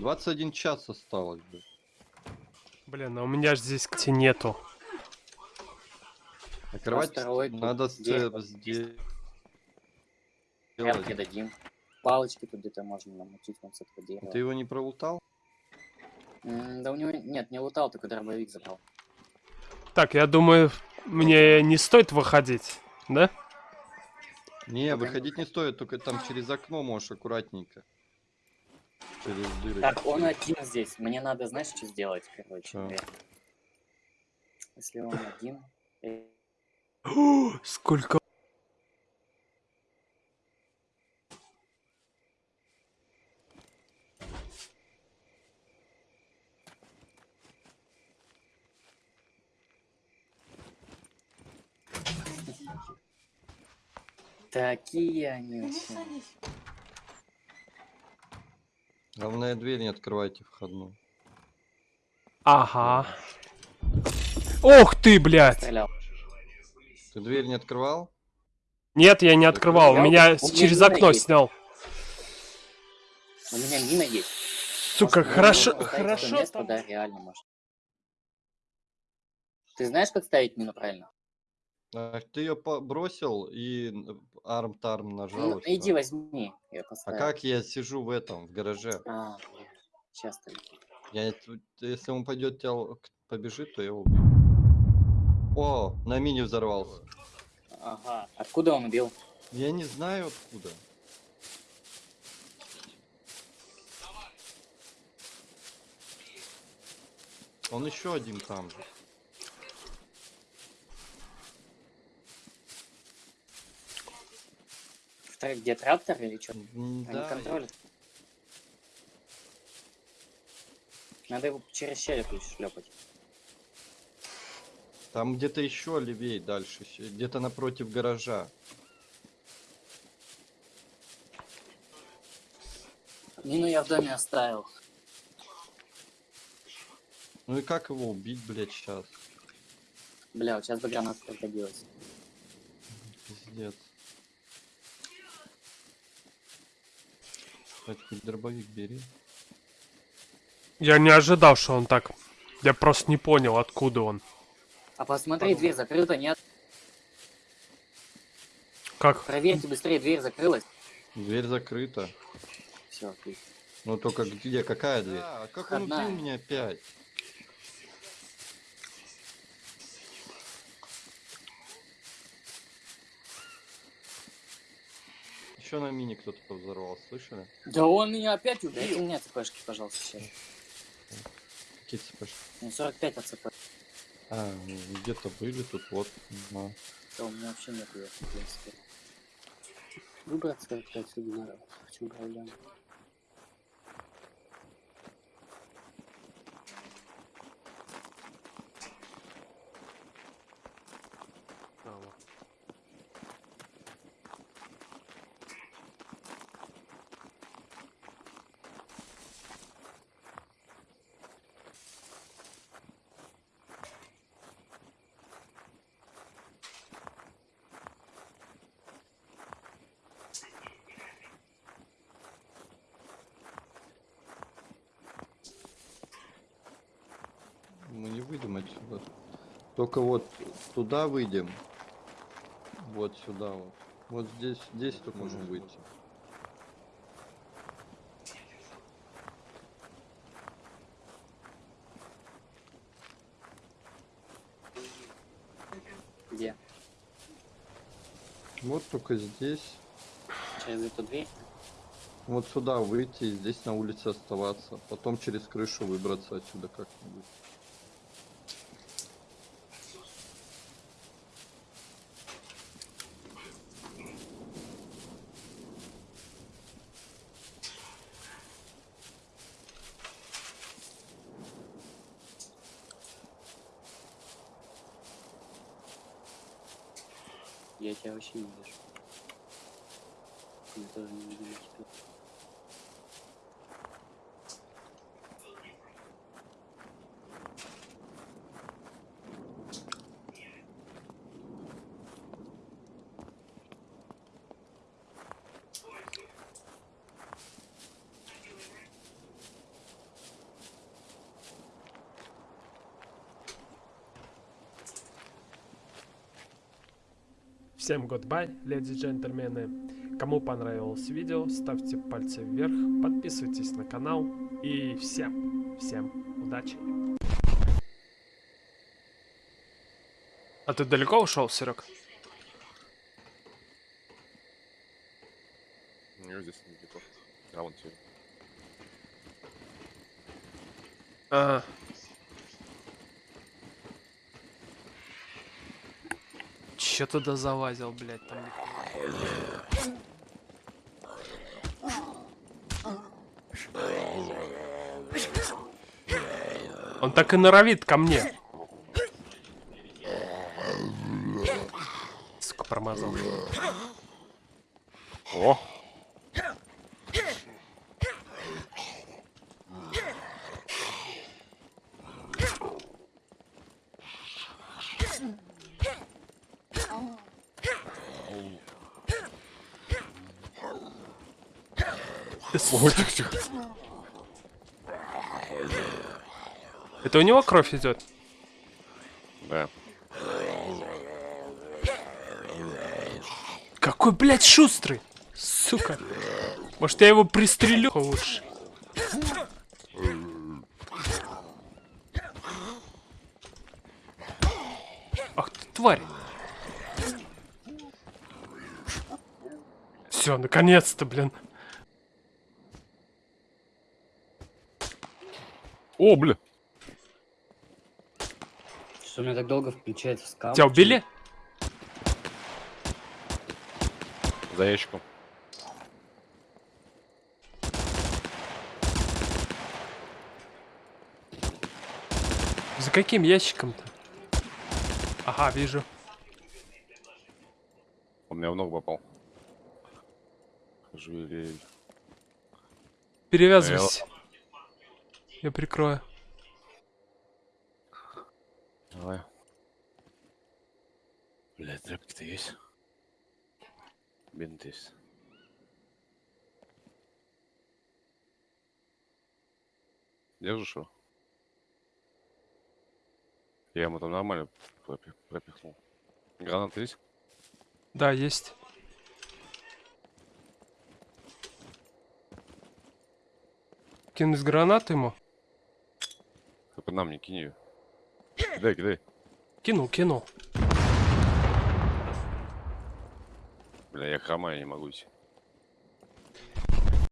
21 час осталось, блядь. Блин, а у меня же здесь кстати нету. А тут надо сделать. Прям дадим. Палочки тут где-то можно намутить с этого дерева. Ты его не пролутал? М, Да у него... Нет, не лутал, только дробовик забрал. Так, я думаю, мне не стоит выходить, да? Не выходить не стоит, только там через окно можешь аккуратненько. Через дыры. Так, он один здесь. Мне надо, знаешь, что сделать, короче, наверное. Если он один... Сколько? Такие они вообще. Главное, дверь не открывайте входную. Ага. Ох ты, блядь! Ты дверь не открывал? Нет, я не открывал, Я- меня у через окно есть. снял. У меня мина есть. Сука, Может, хорошо, хорошо место, да, реально может. Ты знаешь, как ставить мину правильно? А, ты ее бросил и арм-тарм нажал. Ну, иди возьми. Я А как я сижу в этом, в гараже? А, сейчас ты. Я, если он пойдет, тебя побежит, то я его убью. О, на мини взорвался. Ага. Откуда он убил? Я не знаю откуда. Он еще один там же. Второй, где трактор или что? М, Они Да, контролят. Надо его через щель шлепать. там где-то еще левее дальше, где-то напротив гаража. Мину я в доме оставил. Ну и как его убить, блядь, сейчас? Бля, вот сейчас бы граната пригодилась. Пиздец. Хоть хоть дробовик бери. Я не ожидал, что он так. Я просто не понял, откуда он. А посмотри, дверь закрыта, нет? Как? Проверьте быстрее, дверь закрылась. Дверь закрыта. Все, отлично. Ну только где, какая дверь? А, как он Входная. убил меня опять? Еще на мини кто-то повзорвал, слышали? Да он меня опять убил. Дайте мне цепешки, пожалуйста, сейчас. Какие цепочки? Ну, 45 от цепь. А, где-то были тут, вот. на. Да, у меня вообще нет ее, в принципе. Выбрать 45 отсюда чем проблема? Мы не выйдем отсюда. Только вот туда выйдем. Вот сюда вот. Вот здесь, здесь только можем выйти. Где? Вот только здесь. Через эту дверь? Вот сюда выйти и здесь на улице оставаться. Потом через крышу выбраться отсюда как-нибудь. Я тебя вообще не вижу. Я тоже не вижу тебя. Всем goodbye, леди и джентльмены. Кому понравилось видео, ставьте пальцы вверх, подписывайтесь на канал. И всем, всем удачи. А ты далеко ушел, Серег? Не, здесь недалеко. А вон тебе. Ага. Че туда залазил, блядь, там. Он так и норовит ко мне. Сука, промазал. Ой, тихо, тихо. Это у него кровь идет? Да. Какой, блядь, шустрый! Сука. Может, я его пристрелю лучше? Ах ты, тварь! Все, наконец-то, блин. О, бля! Что у меня так долго включается скам? Тебя убили? За ящиком. За каким ящиком-то? Ага, вижу. Он меня в ногу попал. Жалей. Перевязывайся. Я прикрою. Давай. Бля, тряпки-то есть? Бинт есть. Держишь его? Я ему там нормально пропи- пропихнул. Гранаты есть? Да, есть. Кинуть гранату ему? Только нам не кинь ее. Кидай, кидай. Кинул, кинул. Бля, я хромаю, не могу идти.